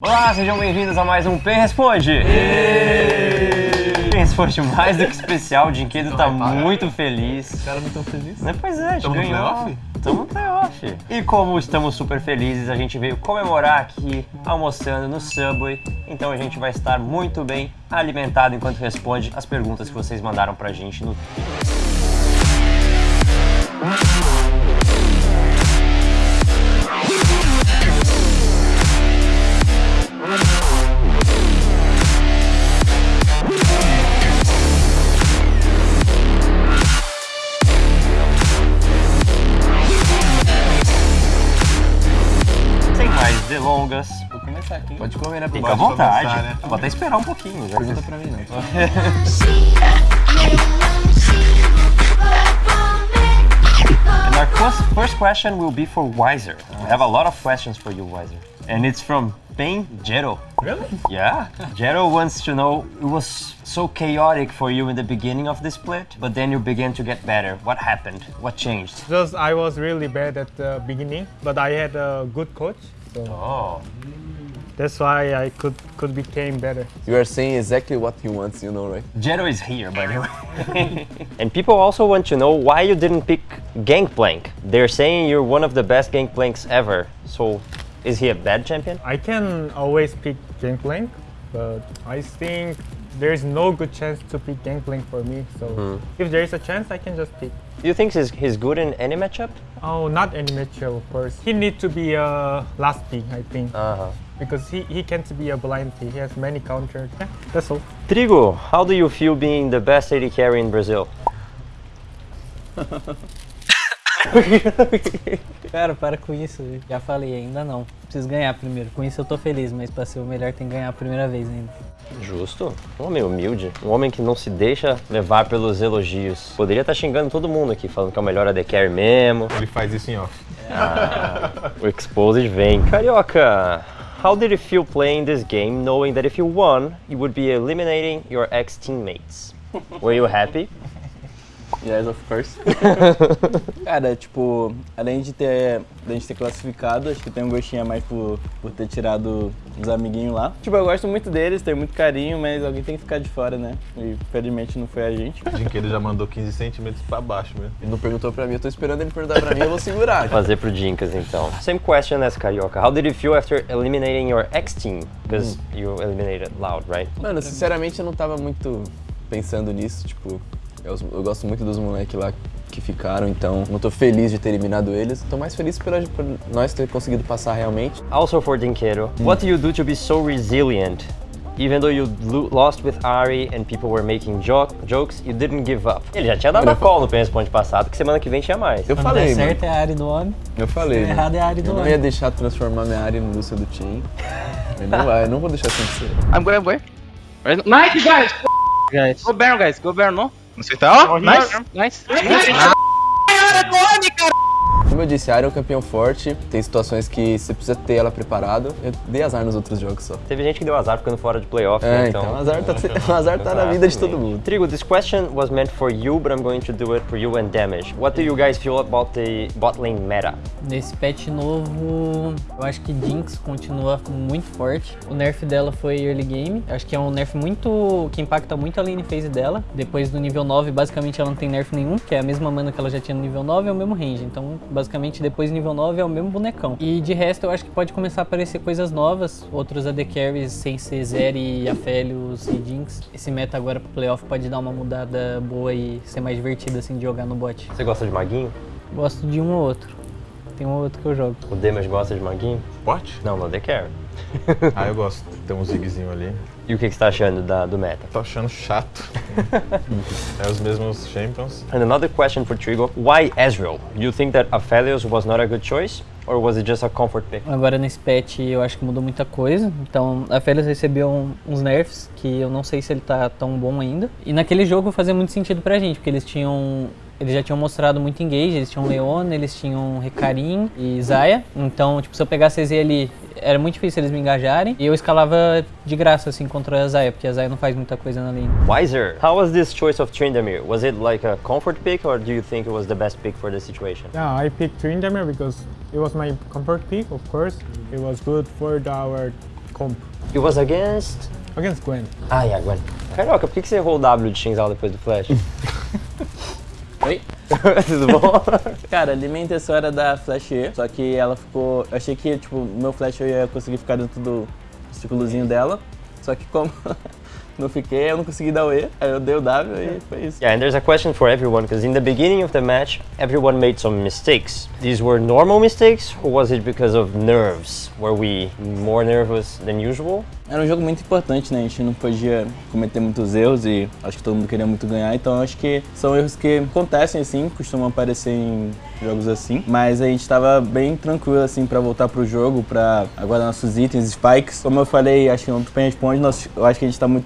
Olá, sejam bem-vindos a mais um P Responde! P Responde mais do que especial, o Dinquedo tá muito feliz. Os caras não estão felizes. Né, Pois é, a gente Tamo no ganhou. playoff? Tamo no playoff. E como estamos super felizes, a gente veio comemorar aqui, almoçando no Subway. Então a gente vai estar muito bem alimentado enquanto responde as perguntas que vocês mandaram pra gente no Sem mais delongas, Vou começar aqui. Pode comer, né? fica à vontade. começar, né? Vou até esperar um pouquinho. Já. Pergunta pra mim, não. And our first, first question will be for Wiser. We have a lot of questions for you, Wiser. And it's from Pain Jero. Really? Yeah. Jero wants to know it was so chaotic for you in the beginning of the split, but then you began to get better. What happened? What changed? Just I was really bad at the beginning, but I had a good coach, so Oh. that's why I could could became better. You are saying exactly what he wants, you know, right? Jero is here, by the way. and people also want to know why you didn't pick Gangplank. They're saying you're one of the best Gangplanks ever. So, is he a bad champion? I can always pick Gangplank, but I think there's no good chance to pick Gangplank for me. So if there is a chance, I can just pick. Do you think he's, he's good in any matchup? Oh, not any matchup, of course. He need to be a last pick, I think, Uh-huh. because he, he can't be a blind pick. He has many counters. Yeah, that's all. Trigo, how do you feel being the best AD carry in Brazil? Cara, para com isso. Já falei, ainda não. Preciso ganhar primeiro. Com isso eu tô feliz, mas pra ser o melhor tem que ganhar a primeira vez ainda. Justo. Um homem humilde. Um homem que não se deixa levar pelos elogios. Poderia estar xingando todo mundo aqui, falando que é o melhor AD carry mesmo. Ele faz isso em off. O Exposed vem. Carioca, how did it feel playing this game knowing that if you won, you would be eliminating your ex-teammates? Were you happy? Yes, of course. Cara, tipo, além de ter, de a gente ter classificado, acho que tem um gostinho a mais por, por ter tirado os amiguinhos lá. Tipo, eu gosto muito deles, tenho muito carinho, mas alguém tem que ficar de fora, né? E infelizmente não foi a gente. O Dinquedo já mandou 15 centímetros pra baixo mesmo. Ele não perguntou pra mim, eu tô esperando ele perguntar pra mim, eu vou segurar. Fazer pro Dinkas então. Same question as Carioca. How did it feel after eliminating your ex-team? Because you eliminated Loud, right? Mano, sinceramente eu não tava muito pensando nisso, tipo, eu, eu gosto muito dos moleques lá que ficaram, então não tô feliz de ter eliminado eles, tô mais feliz pela, por nós ter conseguido passar realmente. Also for Dinquedo, what do you do to be so resilient? Even though you lo- lost with Ari and people were making jo jokes, you didn't give up. Ele já tinha dado a call no Responde passado, que semana que vem tinha mais. Eu Quando falei, der mano, certo é a área do homem. eu falei, Se errado é a área do eu não homem. ia deixar transformar minha área no Lúcia do Team. Eu não, vai, eu não vou deixar acontecer. I'm going, I'm going. Right- Nice, guys! Guys. Go Baron, guys. Go Baron? Não sei, tá? Ó, Nice. Nice. Como eu disse, a área é um campeão forte, tem situações que você precisa ter ela preparada. Eu dei azar nos outros jogos só. Teve gente que deu azar ficando fora de playoff, É, né? então, o azar tá, azar tá na vida de todo mundo. Trigo, this question was meant for you, but I'm going to do it for you and Damage. What do you guys feel about the bot lane meta? Nesse patch novo, eu acho que Jinx continua muito forte. O nerf dela foi early game. Acho que é um nerf muito. que impacta muito a lane phase dela. Depois do nível 9, basicamente ela não tem nerf nenhum, que é a mesma mana que ela já tinha no nível 9, é o mesmo range. Então, basicamente, depois do nível 9 é o mesmo bonecão. E de resto, eu acho que pode começar a aparecer coisas novas. Outros AD Carries sem ser Zeri, Aphelios e Jinx. Esse meta agora pro playoff pode dar uma mudada boa e ser mais divertido assim de jogar no bot. Você gosta de maguinho? Gosto de um ou outro. Tem um ou outro que eu jogo. O Damage gosta de maguinho? Forte? Não, não, The Carry. Ah, eu gosto. Tem um zigzinho ali. E o que que você tá achando da, do meta? Tô achando chato. é os mesmos champions. And another question for Trigo. Why Ezreal? You think that Aphelios was not a good choice? Or was it just a comfort pick? Agora nesse patch eu acho que mudou muita coisa. Então a Félix recebeu uns nerfs que eu não sei se ele tá tão bom ainda. E naquele jogo fazia muito sentido pra gente, porque eles tinham. Eles já tinham mostrado muito engage, eles tinham Leona, eles tinham Recarim e Zaya. Então, tipo, se eu pegasse a ali, era muito difícil eles me engajarem. E eu escalava de graça, assim, contra a Zaya, porque a Zaya não faz muita coisa na lane. Wiser, how was this choice of Tryndamere? Was it like a comfort pick or do you think it was the best pick for the situation? Yeah, I picked Tryndamere because it was my comfort pick, of course. It was good for our comp It was against... against Gwen. Ah, yeah, Gwen. Carioca, por que que você errou o W de Shinzal depois do Flash? Tudo bom? Cara, ali minha intenção era dar flash E, só que ela ficou. Eu achei que, tipo, meu flash eu ia conseguir ficar dentro do círculozinho dela. Só que como não fiquei, eu não consegui dar o E, aí eu dei o W e foi isso. Yeah, and there's a question for everyone because in the beginning of the match, everyone made some mistakes. These were normal mistakes, or was it because of nerves? Were we more nervous than usual? Era um jogo muito importante, né? A gente não podia cometer muitos erros e acho que todo mundo queria muito ganhar, então acho que são erros que acontecem assim, costumam aparecer em jogos assim, mas a gente tava bem tranquilo assim pra voltar pro jogo, pra aguardar nossos itens, spikes. Como eu falei, acho que no Tupen Responde, nós, eu acho que a gente tá muito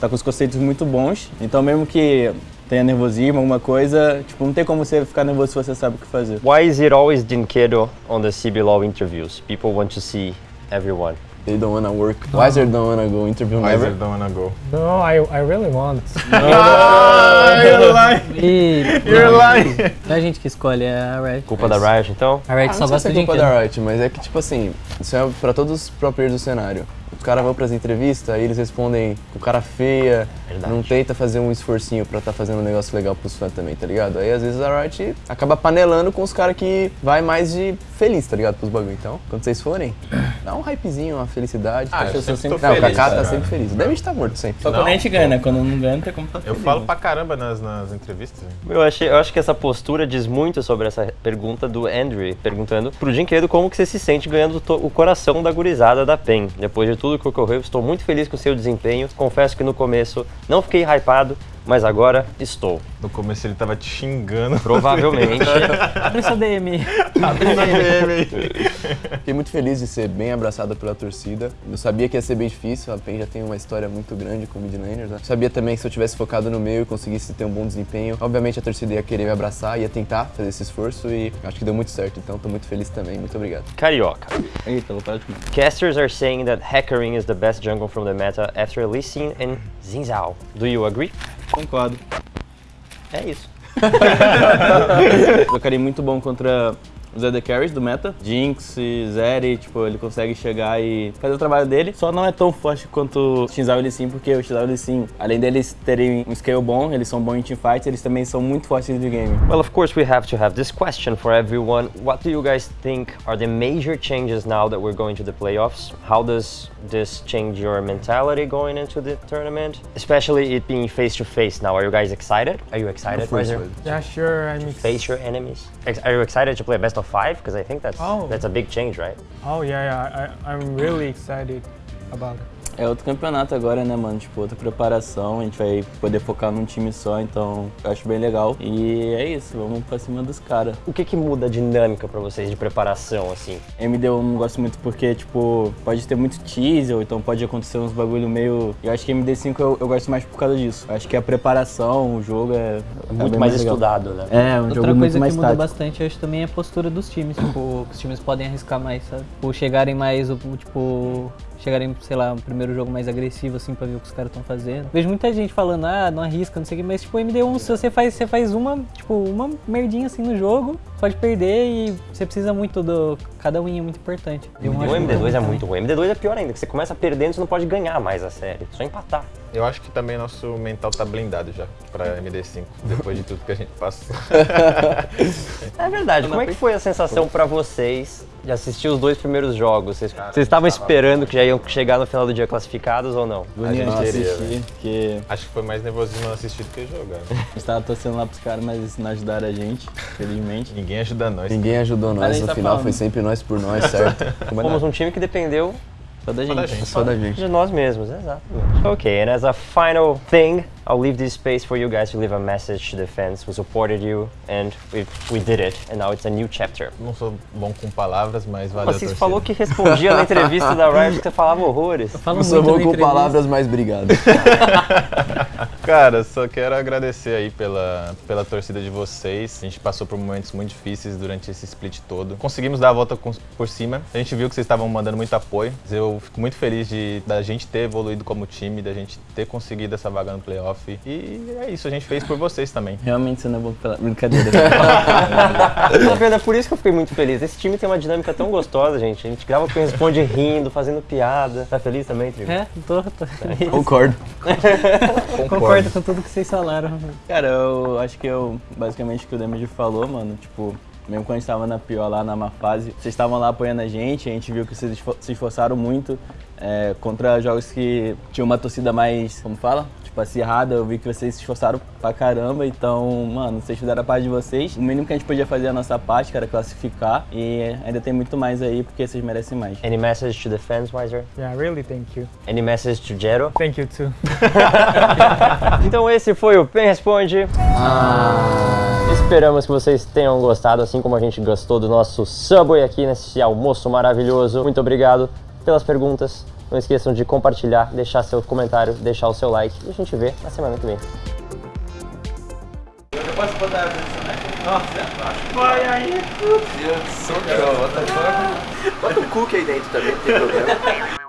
tá com os conceitos muito bons, então mesmo que tenha nervosismo, alguma coisa, tipo, não tem como você ficar nervoso se você sabe o que fazer. Why is it always Dinkedo on the CBLOL interviews? People want to see everyone. They don't wanna work. Wiser don't wanna go interview Mas never. don't wanna go. No, I, I really want. E You're lying! não é a gente que escolhe, é a Riot. Culpa da Riot, então? A Riot Ah, só não gosta é de culpa da Riot, mas é que, tipo assim, isso é pra todos os players do cenário. Os caras vão pras entrevistas, aí eles respondem com cara feia, Verdade. não tenta fazer um esforcinho pra tá fazendo um negócio legal pros fãs também, tá ligado? Aí às vezes a Riot acaba panelando com os caras que vai mais de feliz, tá ligado? Pros bagulho. Então, quando vocês forem, dá um hypezinho, uma felicidade. Ah, tá? eu sempre tô Não, o feliz, Kaká tá sempre feliz. Deve estar morto sempre. Só quando a gente ganha, né? Quando não ganha, não tem como tá Eu feliz, falo né? pra caramba nas, nas entrevistas. Eu, achei, eu acho que essa postura diz muito sobre essa pergunta do Andrew, perguntando pro Dinquedo como que você se sente ganhando o coração da gurizada da PEN. Depois de tudo que ocorreu, estou muito feliz com o seu desempenho. Confesso que no começo não fiquei hypado, mas agora estou. No começo ele tava te xingando. Provavelmente. Abre seu DM. Fiquei muito feliz de ser bem abraçado pela torcida. Eu sabia que ia ser bem difícil, a PEN já tem uma história muito grande com midlaners, né? Sabia também que se eu tivesse focado no meio e conseguisse ter um bom desempenho, obviamente a torcida ia querer me abraçar, ia tentar fazer esse esforço e acho que deu muito certo, então tô muito feliz também. Muito obrigado. Carioca. Eita, vou parar de comer. Casters are saying that Hecarim is the best jungle from the meta after Lee Sin and Xin Zhao. Do you agree? Concordo. É isso. Jogaria muito bom contra os AD Carries do meta. Jinx Zeri, tipo, ele consegue chegar e fazer o trabalho dele. Só não é tão forte quanto o Shinzao e Lee Sin, porque o Shinzao e Lee Sin, além deles terem um scale bom, eles são bons em teamfights, eles também são muito fortes no game. Well, of course, we have to have this question for everyone. What do you guys think are the major changes now that we're going to the playoffs? How does this change your mentality going into the tournament? Especially it being face to face now. Are you guys excited? Are you excited, one. Yeah, sure. I'm ex- Face your enemies. Are you excited to play a best of five? Because I think that's Oh. that's a big change, right? Oh yeah, yeah. I, I'm really excited about it. É outro campeonato agora, né, mano? Tipo, outra preparação, a gente vai poder focar num time só, então eu acho bem legal. E é isso, vamos pra cima dos caras. O que que muda a dinâmica pra vocês de preparação, assim? MD eu não gosto muito porque, tipo, pode ter muito teaser, ou então pode acontecer uns bagulho meio. Eu acho que MD5 eu, eu gosto mais por causa disso. Eu acho que a preparação, o jogo é. é Muito bem mais legal. estudado, né? É, um Outra jogo coisa muito que mais muda tático. bastante hoje também é a postura dos times. Tipo, que os times podem arriscar mais, sabe? Ou chegarem mais, tipo, chegarem, sei lá, um primeiro jogo mais agressivo, assim, pra ver o que os caras estão fazendo. Vejo muita gente falando, ah, não arrisca, não sei o que, mas, tipo, MD1, se você faz, você faz uma, tipo, uma merdinha assim no jogo, pode perder e você precisa muito do. Cada win é muito importante. Eu O acho MD2 é muito ruim. O MD2 é pior ainda, que você começa perdendo, você não pode ganhar mais a série. Só empatar. Eu acho que também nosso mental tá blindado já pra MD5, depois de tudo que a gente passou. É verdade. Como é que foi a sensação pra vocês de assistir os dois primeiros jogos? Vocês, vocês estavam esperando que já iam chegar no final do dia classificados ou não? Bonito gente assistir, porque Acho que foi mais nervosismo assistir do que jogar. né? a gente tava torcendo lá pros caras, mas não ajudaram a gente, felizmente. Ninguém ajuda nós. Ninguém ajudou nós, no tá final falando. foi sempre nós por nós, certo? Fomos um time que dependeu Só da gente. Só da gente. de nós mesmos, exatamente. Okay, and as a final thing, I'll leave this space for you guys to leave a message to the fans who supported you, and we, we did it, and now it's a new chapter. Não sou bom com palavras, mas valeu Você torcida. falou que respondia na entrevista da Riot que você falava horrores. Falo Não sou bom com entrevista. palavras, mas obrigado. Cara, só quero agradecer aí pela, pela torcida de vocês. A gente passou por momentos muito difíceis durante esse split todo. Conseguimos dar a volta com- por cima. A gente viu que vocês estavam mandando muito apoio. Eu fico muito feliz de da gente ter evoluído como time, da gente ter conseguido essa vaga no playoff. E é isso, a gente fez por vocês também. Realmente você não é bom pela brincadeira. Tá vendo? É por isso que eu fiquei muito feliz. Esse time tem uma dinâmica tão gostosa, gente. A gente grava com responde rindo, fazendo piada. Tá feliz também, Trigo? É, tô, tô feliz. Concordo. Concordo com tudo que vocês falaram. Cara, eu acho que eu, basicamente o que o Damage falou, mano, tipo, mesmo quando a gente tava na pior lá, na má fase, vocês estavam lá apoiando a gente, a gente viu que vocês se esforçaram muito é, contra jogos que tinham uma torcida mais, como fala? Tipo, acirrada, eu vi que vocês se esforçaram pra caramba, então, mano, vocês fizeram a parte de vocês. O mínimo que a gente podia fazer é a nossa parte, que era classificar, e ainda tem muito mais aí, porque vocês merecem mais. Any message to the fans, Wiser? Yeah, really, thank you. Any message to Jero? Thank you too. Então esse foi o Pen Responde. Esperamos que vocês tenham gostado, assim como a gente gostou do nosso Subway aqui nesse almoço maravilhoso. Muito obrigado pelas perguntas. Não esqueçam de compartilhar, deixar seu comentário, deixar o seu like. E a gente vê na semana que vem. Bota o cookie aí dentro também, não tem problema.